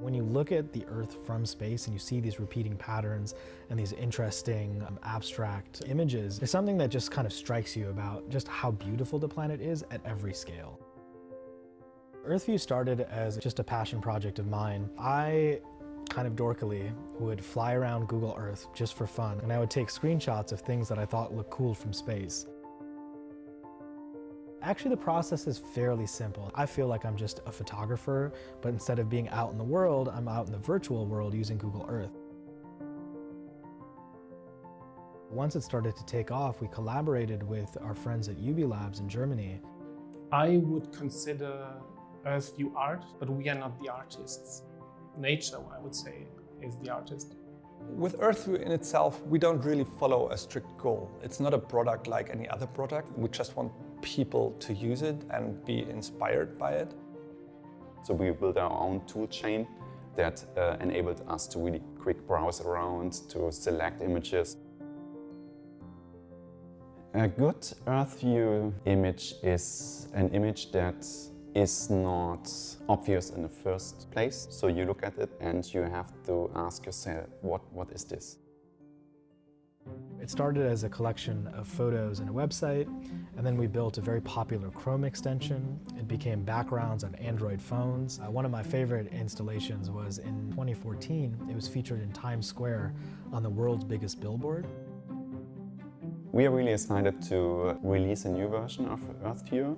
When you look at the Earth from space and you see these repeating patterns and these interesting um, abstract images, there's something that just kind of strikes you about just how beautiful the planet is at every scale. EarthView started as just a passion project of mine. I kind of dorkily would fly around Google Earth just for fun and I would take screenshots of things that I thought looked cool from space. Actually, the process is fairly simple. I feel like I'm just a photographer, but instead of being out in the world, I'm out in the virtual world using Google Earth. Once it started to take off, we collaborated with our friends at Ubilabs in Germany. I would consider Earthview art, but we are not the artists. Nature, I would say, is the artist. With Earthview in itself, we don't really follow a strict goal. It's not a product like any other product. We just want people to use it and be inspired by it. So we built our own tool chain that uh, enabled us to really quick browse around, to select images. A good Earthview image is an image that is not obvious in the first place. So you look at it and you have to ask yourself, what, what is this? It started as a collection of photos and a website, and then we built a very popular Chrome extension. It became backgrounds on Android phones. Uh, one of my favorite installations was in 2014. It was featured in Times Square on the world's biggest billboard. We are really excited to release a new version of Earthview.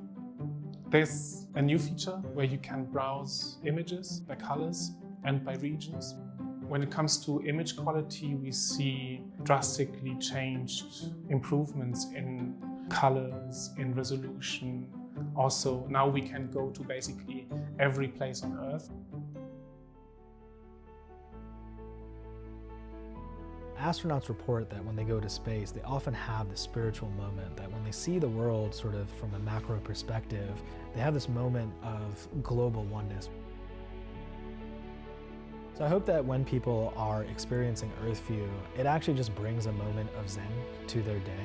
There's a new feature where you can browse images by colors and by regions. When it comes to image quality, we see drastically changed improvements in colors, in resolution. Also, now we can go to basically every place on Earth. Astronauts report that when they go to space, they often have this spiritual moment that when they see the world sort of from a macro perspective, they have this moment of global oneness. So I hope that when people are experiencing Earthview, it actually just brings a moment of Zen to their day.